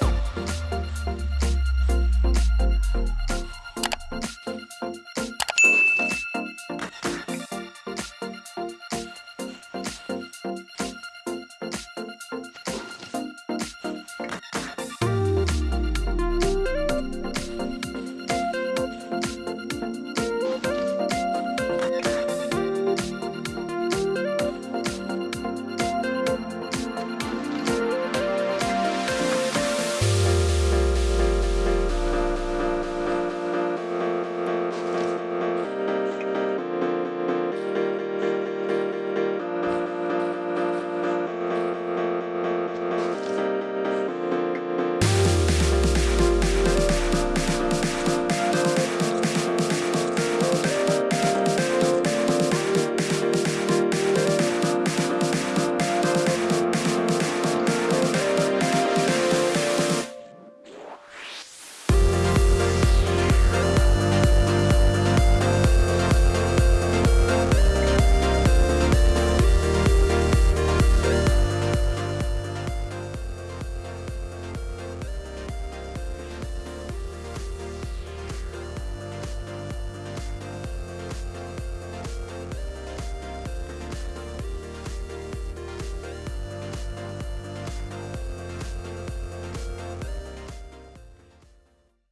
あ!